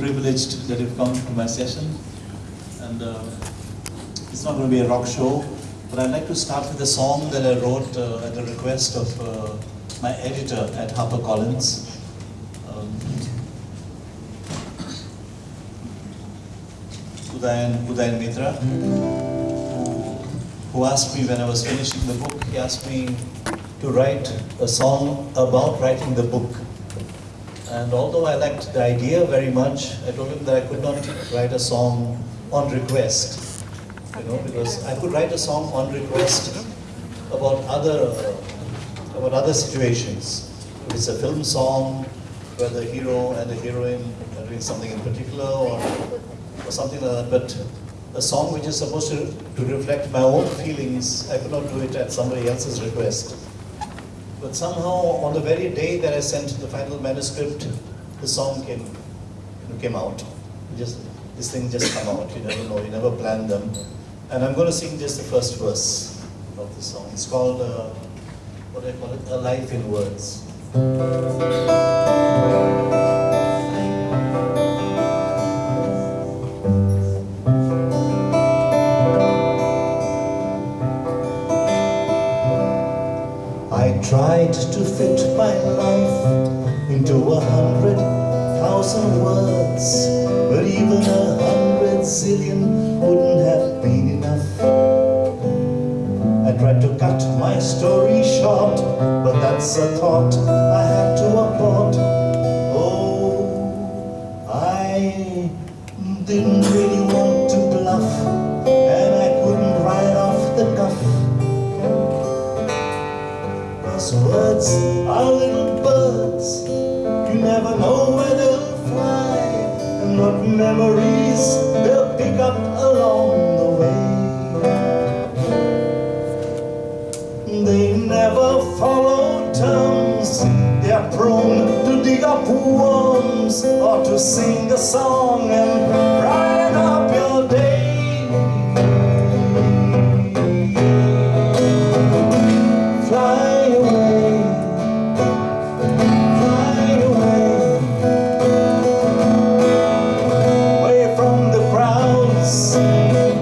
privileged that you've come to my session. And uh, it's not going to be a rock show, but I'd like to start with a song that I wrote uh, at the request of uh, my editor at HarperCollins. Um, Udayan, Udayan Mitra, who, who asked me when I was finishing the book, he asked me to write a song about writing the book. And although I liked the idea very much, I told him that I could not write a song on request, you know, because I could write a song on request about other about other situations. If it's a film song where the hero and the heroine are doing something in particular, or or something like that, but a song which is supposed to, to reflect my own feelings, I could not do it at somebody else's request. But somehow, on the very day that I sent the final manuscript, the song came, came out. Just this thing just come out. You never know. You never plan them. And I'm going to sing just the first verse of the song. It's called uh, what do I call it? A life in words. Tried to fit my life into a hundred thousand words, but even a hundred zillion wouldn't have been enough. I tried to cut my story short, but that's a thought I had to abort. Oh, I didn't really are little birds. You never know where they'll fly. And what memories they'll pick up along the way. They never follow terms. They're prone to dig up worms Or to sing a song and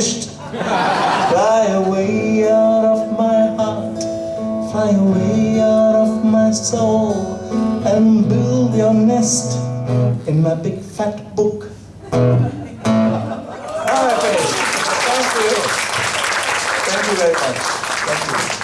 finished. fly away out of my heart, fly away out of my soul, and build your nest in my big fat book. Thank you. Thank you very much. Thank you.